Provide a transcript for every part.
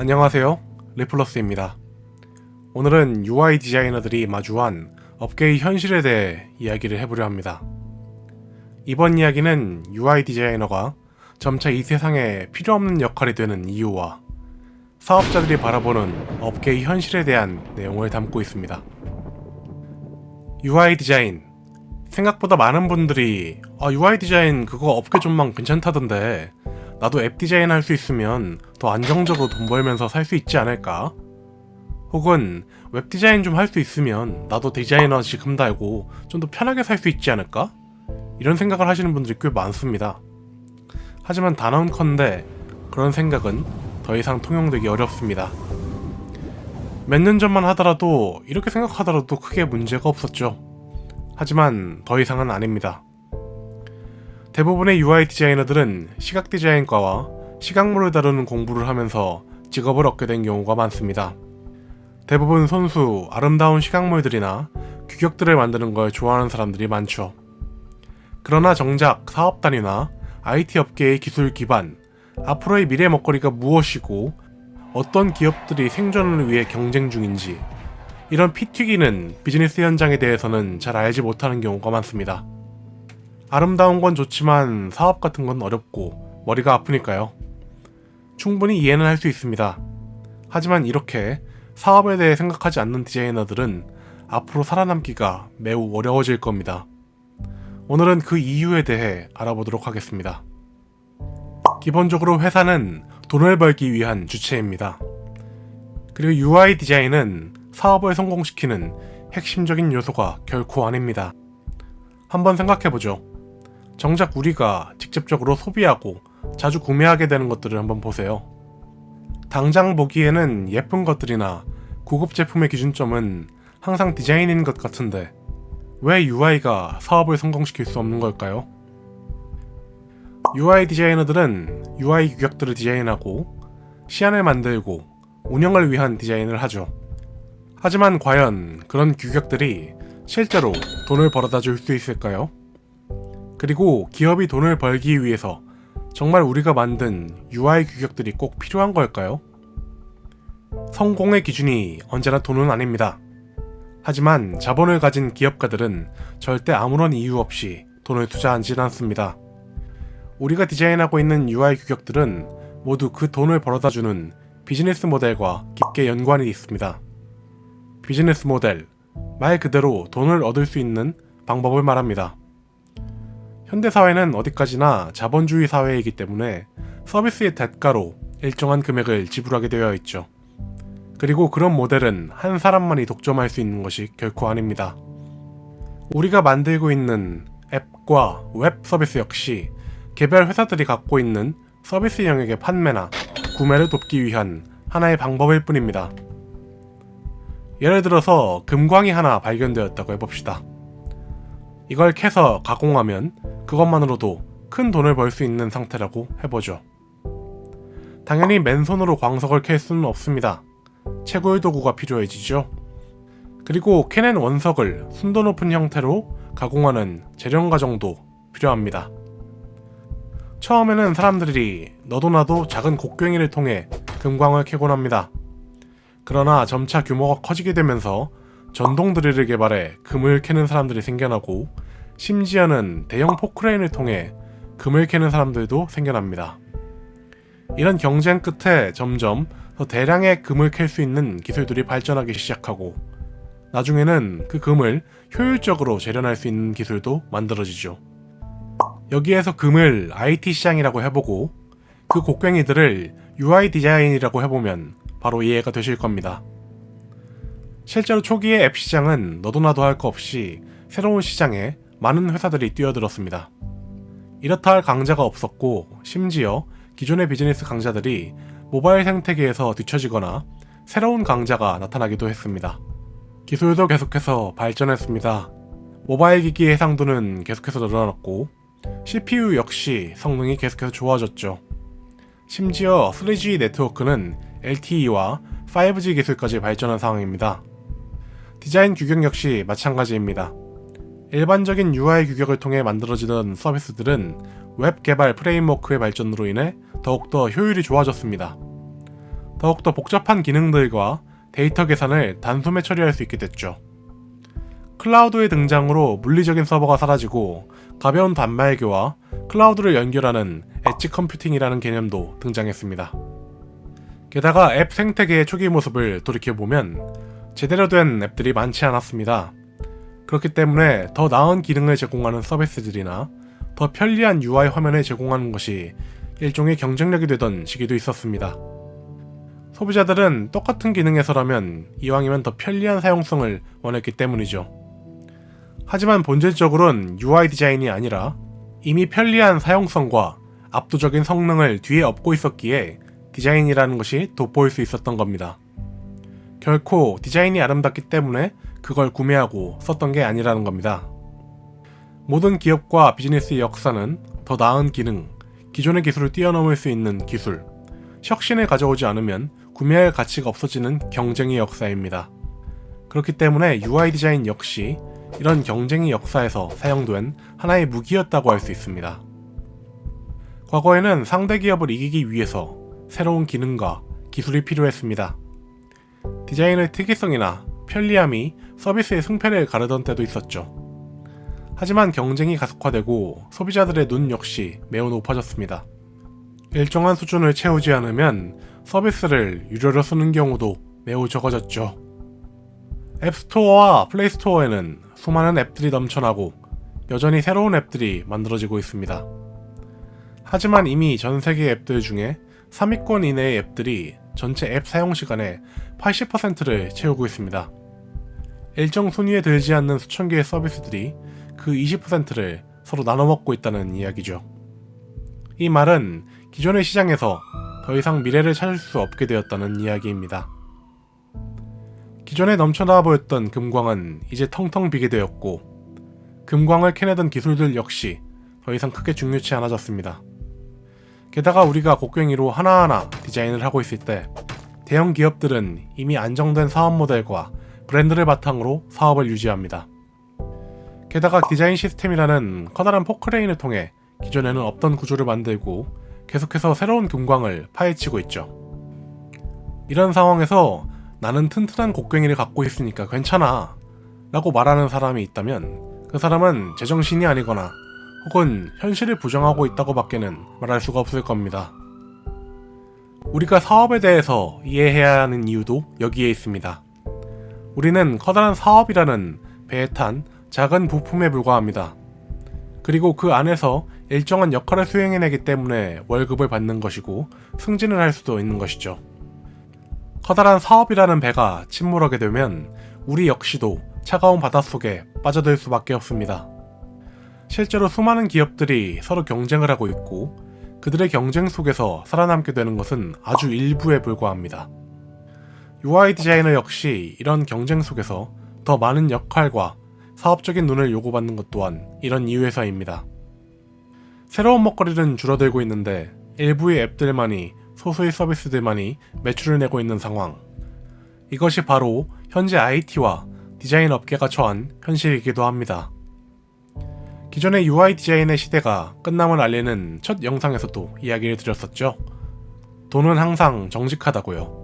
안녕하세요. 리플러스입니다. 오늘은 UI 디자이너들이 마주한 업계의 현실에 대해 이야기를 해보려 합니다. 이번 이야기는 UI 디자이너가 점차 이 세상에 필요없는 역할이 되는 이유와 사업자들이 바라보는 업계의 현실에 대한 내용을 담고 있습니다. UI 디자인. 생각보다 많은 분들이 아 UI 디자인 그거 업계 전망 괜찮다던데 나도 앱 디자인 할 수 있으면 더 안정적으로 돈 벌면서 살 수 있지 않을까? 혹은 웹 디자인 좀 할 수 있으면 나도 디자이너 직함 달고 좀 더 편하게 살 수 있지 않을까? 이런 생각을 하시는 분들이 꽤 많습니다. 하지만 단언컨대 그런 생각은 더 이상 통용되기 어렵습니다. 몇 년 전만 하더라도 이렇게 생각하더라도 크게 문제가 없었죠. 하지만 더 이상은 아닙니다. 대부분의 UI 디자이너들은 시각 디자인과와 시각물을 다루는 공부를 하면서 직업을 얻게 된 경우가 많습니다. 대부분 손수, 아름다운 시각물들이나 규격들을 만드는 걸 좋아하는 사람들이 많죠. 그러나 정작 사업 단위나 IT 업계의 기술 기반, 앞으로의 미래 먹거리가 무엇이고 어떤 기업들이 생존을 위해 경쟁 중인지 이런 피 튀기는 비즈니스 현장에 대해서는 잘 알지 못하는 경우가 많습니다. 아름다운 건 좋지만 사업 같은 건 어렵고 머리가 아프니까요. 충분히 이해는 할 수 있습니다. 하지만 이렇게 사업에 대해 생각하지 않는 디자이너들은 앞으로 살아남기가 매우 어려워질 겁니다. 오늘은 그 이유에 대해 알아보도록 하겠습니다. 기본적으로 회사는 돈을 벌기 위한 주체입니다. 그리고 UI 디자인은 사업을 성공시키는 핵심적인 요소가 결코 아닙니다. 한번 생각해보죠. 정작 우리가 직접적으로 소비하고 자주 구매하게 되는 것들을 한번 보세요. 당장 보기에는 예쁜 것들이나 고급 제품의 기준점은 항상 디자인인 것 같은데 왜 UI가 사업을 성공시킬 수 없는 걸까요? UI 디자이너들은 UI 규격들을 디자인하고 시안을 만들고 운영을 위한 디자인을 하죠. 하지만 과연 그런 규격들이 실제로 돈을 벌어다 줄 수 있을까요? 그리고 기업이 돈을 벌기 위해서 정말 우리가 만든 UI 규격들이 꼭 필요한 걸까요? 성공의 기준이 언제나 돈은 아닙니다. 하지만 자본을 가진 기업가들은 절대 아무런 이유 없이 돈을 투자하진 않습니다. 우리가 디자인하고 있는 UI 규격들은 모두 그 돈을 벌어다주는 비즈니스 모델과 깊게 연관이 있습니다. 비즈니스 모델, 말 그대로 돈을 얻을 수 있는 방법을 말합니다. 현대사회는 어디까지나 자본주의 사회이기 때문에 서비스의 대가로 일정한 금액을 지불하게 되어 있죠. 그리고 그런 모델은 한 사람만이 독점할 수 있는 것이 결코 아닙니다. 우리가 만들고 있는 앱과 웹 서비스 역시 개별 회사들이 갖고 있는 서비스 영역의 판매나 구매를 돕기 위한 하나의 방법일 뿐입니다. 예를 들어서 금광이 하나 발견되었다고 해봅시다. 이걸 캐서 가공하면 그것만으로도 큰 돈을 벌 수 있는 상태라고 해보죠. 당연히 맨손으로 광석을 캘 수는 없습니다. 채굴 도구가 필요해지죠. 그리고 캐낸 원석을 순도 높은 형태로 가공하는 재련 과정도 필요합니다. 처음에는 사람들이 너도나도 작은 곡괭이를 통해 금광을 캐곤 합니다. 그러나 점차 규모가 커지게 되면서 전동 드릴을 개발해 금을 캐는 사람들이 생겨나고 심지어는 대형 포크레인을 통해 금을 캐는 사람들도 생겨납니다. 이런 경쟁 끝에 점점 더 대량의 금을 캘 수 있는 기술들이 발전하기 시작하고 나중에는 그 금을 효율적으로 재련할 수 있는 기술도 만들어지죠. 여기에서 금을 IT 시장이라고 해보고 그 곡괭이들을 UI 디자인이라고 해보면 바로 이해가 되실 겁니다. 실제로 초기의 앱 시장은 너도나도 할 거 없이 새로운 시장에 많은 회사들이 뛰어들었습니다. 이렇다 할 강자가 없었고 심지어 기존의 비즈니스 강자들이 모바일 생태계에서 뒤처지거나 새로운 강자가 나타나기도 했습니다. 기술도 계속해서 발전했습니다. 모바일 기기의 해상도는 계속해서 늘어났고 CPU 역시 성능이 계속해서 좋아졌죠. 심지어 3G 네트워크는 LTE와 5G 기술까지 발전한 상황입니다. 디자인 규격 역시 마찬가지입니다. 일반적인 UI 규격을 통해 만들어지던 서비스들은 웹 개발 프레임워크의 발전으로 인해 더욱더 효율이 좋아졌습니다. 더욱더 복잡한 기능들과 데이터 계산을 단숨에 처리할 수 있게 됐죠. 클라우드의 등장으로 물리적인 서버가 사라지고 가벼운 단말기와 클라우드를 연결하는 엣지 컴퓨팅이라는 개념도 등장했습니다. 게다가 앱 생태계의 초기 모습을 돌이켜보면 제대로 된 앱들이 많지 않았습니다. 그렇기 때문에 더 나은 기능을 제공하는 서비스들이나 더 편리한 UI 화면을 제공하는 것이 일종의 경쟁력이 되던 시기도 있었습니다. 소비자들은 똑같은 기능에서라면 이왕이면 더 편리한 사용성을 원했기 때문이죠. 하지만 본질적으로는 UI 디자인이 아니라 이미 편리한 사용성과 압도적인 성능을 뒤에 업고 있었기에 디자인이라는 것이 돋보일 수 있었던 겁니다. 결코 디자인이 아름답기 때문에 그걸 구매하고 썼던 게 아니라는 겁니다. 모든 기업과 비즈니스의 역사는 더 나은 기능, 기존의 기술을 뛰어넘을 수 있는 기술, 혁신을 가져오지 않으면 구매할 가치가 없어지는 경쟁의 역사입니다. 그렇기 때문에 UI 디자인 역시 이런 경쟁의 역사에서 사용된 하나의 무기였다고 할 수 있습니다. 과거에는 상대 기업을 이기기 위해서 새로운 기능과 기술이 필요했습니다. 디자인의 특이성이나 편리함이 서비스의 승패를 가르던 때도 있었죠. 하지만 경쟁이 가속화되고 소비자들의 눈 역시 매우 높아졌습니다. 일정한 수준을 채우지 않으면 서비스를 유료로 쓰는 경우도 매우 적어졌죠. 앱스토어와 플레이스토어에는 수많은 앱들이 넘쳐나고 여전히 새로운 앱들이 만들어지고 있습니다. 하지만 이미 전 세계 앱들 중에 3위권 이내의 앱들이 전체 앱 사용 시간의 80%를 채우고 있습니다. 일정 순위에 들지 않는 수천 개의 서비스들이 그 20%를 서로 나눠 먹고 있다는 이야기죠. 이 말은 기존의 시장에서 더 이상 미래를 찾을 수 없게 되었다는 이야기입니다. 기존에 넘쳐나 보였던 금광은 이제 텅텅 비게 되었고 금광을 캐내던 기술들 역시 더 이상 크게 중요치 않아졌습니다. 게다가 우리가 곡괭이로 하나하나 디자인을 하고 있을 때 대형 기업들은 이미 안정된 사업 모델과 브랜드를 바탕으로 사업을 유지합니다. 게다가 디자인 시스템이라는 커다란 포크레인을 통해 기존에는 없던 구조를 만들고 계속해서 새로운 금광을 파헤치고 있죠. 이런 상황에서 나는 튼튼한 곡괭이를 갖고 있으니까 괜찮아 라고 말하는 사람이 있다면 그 사람은 제정신이 아니거나 혹은 현실을 부정하고 있다고 밖에는 말할 수가 없을 겁니다. 우리가 사업에 대해서 이해해야 하는 이유도 여기에 있습니다. 우리는 커다란 사업이라는 배에 탄 작은 부품에 불과합니다. 그리고 그 안에서 일정한 역할을 수행해내기 때문에 월급을 받는 것이고 승진을 할 수도 있는 것이죠. 커다란 사업이라는 배가 침몰하게 되면 우리 역시도 차가운 바닷속에 빠져들 수밖에 없습니다. 실제로 수많은 기업들이 서로 경쟁을 하고 있고 그들의 경쟁 속에서 살아남게 되는 것은 아주 일부에 불과합니다. UI 디자이너 역시 이런 경쟁 속에서 더 많은 역할과 사업적인 눈을 요구받는 것 또한 이런 이유에서입니다. 새로운 먹거리는 줄어들고 있는데 일부의 앱들만이 소수의 서비스들만이 매출을 내고 있는 상황. 이것이 바로 현재 IT와 디자인 업계가 처한 현실이기도 합니다. 기존의 UI 디자인의 시대가 끝남을 알리는 첫 영상에서도 이야기를 드렸었죠. 돈은 항상 정직하다고요.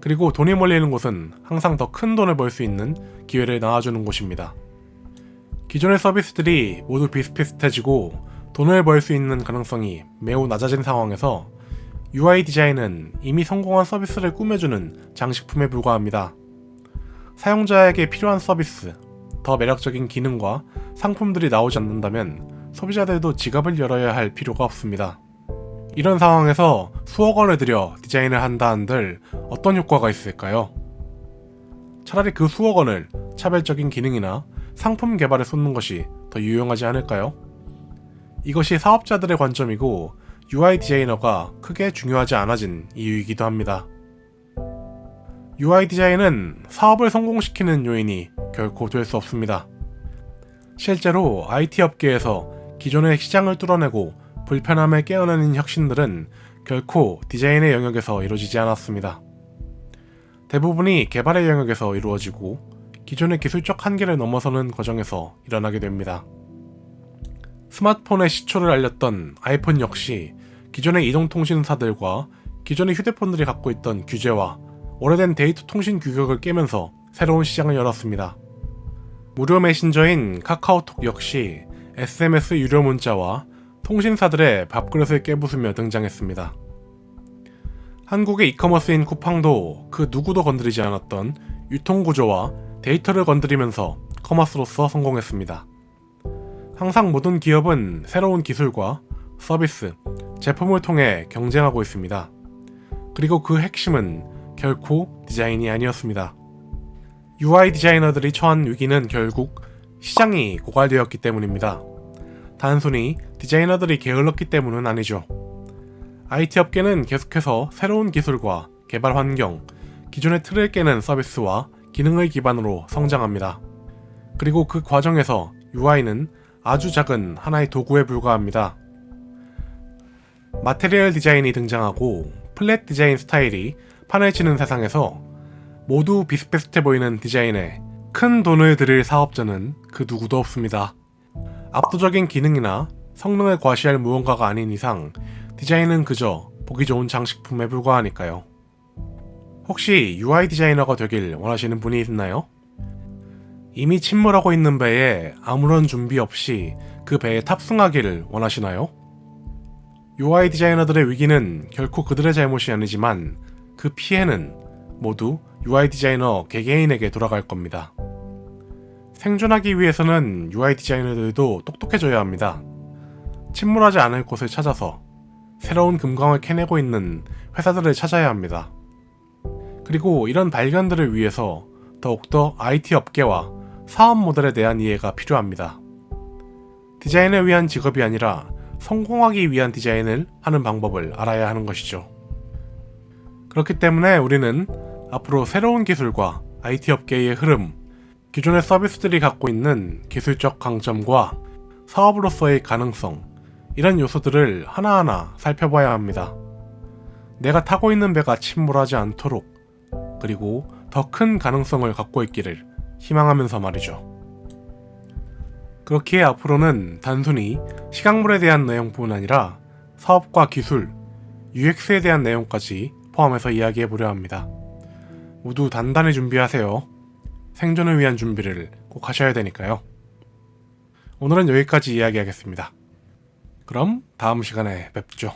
그리고 돈이 몰리는 곳은 항상 더 큰 돈을 벌 수 있는 기회를 낳아주는 곳입니다. 기존의 서비스들이 모두 비슷비슷해지고 돈을 벌 수 있는 가능성이 매우 낮아진 상황에서 UI 디자인은 이미 성공한 서비스를 꾸며주는 장식품에 불과합니다. 사용자에게 필요한 서비스, 더 매력적인 기능과 상품들이 나오지 않는다면 소비자들도 지갑을 열어야 할 필요가 없습니다. 이런 상황에서 수억 원을 들여 디자인을 한다 한들 어떤 효과가 있을까요? 차라리 그 수억 원을 차별적인 기능이나 상품 개발에 쏟는 것이 더 유용하지 않을까요? 이것이 사업자들의 관점이고 UI 디자이너가 크게 중요하지 않아진 이유이기도 합니다. UI 디자인은 사업을 성공시키는 요인이 결코 될 수 없습니다. 실제로 IT 업계에서 기존의 시장을 뚫어내고 불편함을 깨어내는 혁신들은 결코 디자인의 영역에서 이루어지지 않았습니다. 대부분이 개발의 영역에서 이루어지고 기존의 기술적 한계를 넘어서는 과정에서 일어나게 됩니다. 스마트폰의 시초를 알렸던 아이폰 역시 기존의 이동통신사들과 기존의 휴대폰들이 갖고 있던 규제와 오래된 데이터 통신 규격을 깨면서 새로운 시장을 열었습니다. 무료 메신저인 카카오톡 역시 SMS 유료 문자와 통신사들의 밥그릇을 깨부수며 등장했습니다. 한국의 이커머스인 쿠팡도 그 누구도 건드리지 않았던 유통구조와 데이터를 건드리면서 커머스로서 성공했습니다. 항상 모든 기업은 새로운 기술과 서비스, 제품을 통해 경쟁하고 있습니다. 그리고 그 핵심은 결코 디자인이 아니었습니다. UI 디자이너들이 처한 위기는 결국 시장이 고갈되었기 때문입니다. 단순히 디자이너들이 게을렀기 때문은 아니죠. IT 업계는 계속해서 새로운 기술과 개발 환경, 기존의 틀을 깨는 서비스와 기능을 기반으로 성장합니다. 그리고 그 과정에서 UI는 아주 작은 하나의 도구에 불과합니다. 마테리얼 디자인이 등장하고 플랫 디자인 스타일이 판을 치는 세상에서 모두 비슷비슷해 보이는 디자인에 큰 돈을 들일 사업자는 그 누구도 없습니다. 압도적인 기능이나 성능을 과시할 무언가가 아닌 이상 디자인은 그저 보기 좋은 장식품에 불과하니까요. 혹시 UI 디자이너가 되길 원하시는 분이 있나요? 이미 침몰하고 있는 배에 아무런 준비 없이 그 배에 탑승하기를 원하시나요? UI 디자이너들의 위기는 결코 그들의 잘못이 아니지만 그 피해는 모두 UI 디자이너 개개인에게 돌아갈 겁니다. 생존하기 위해서는 UI 디자이너들도 똑똑해져야 합니다. 침몰하지 않을 곳을 찾아서 새로운 금광을 캐내고 있는 회사들을 찾아야 합니다. 그리고 이런 발견들을 위해서 더욱더 IT 업계와 사업 모델에 대한 이해가 필요합니다. 디자인을 위한 직업이 아니라 성공하기 위한 디자인을 하는 방법을 알아야 하는 것이죠. 그렇기 때문에 우리는 앞으로 새로운 기술과 IT 업계의 흐름, 기존의 서비스들이 갖고 있는 기술적 강점과 사업으로서의 가능성, 이런 요소들을 하나하나 살펴봐야 합니다. 내가 타고 있는 배가 침몰하지 않도록, 그리고 더 큰 가능성을 갖고 있기를 희망하면서 말이죠. 그렇기에 앞으로는 단순히 시각물에 대한 내용뿐 아니라 사업과 기술, UX에 대한 내용까지 포함해서 이야기해 보려 합니다. 모두 단단히 준비하세요. 생존을 위한 준비를 꼭 하셔야 되니까요. 오늘은 여기까지 이야기하겠습니다. 그럼 다음 시간에 뵙죠.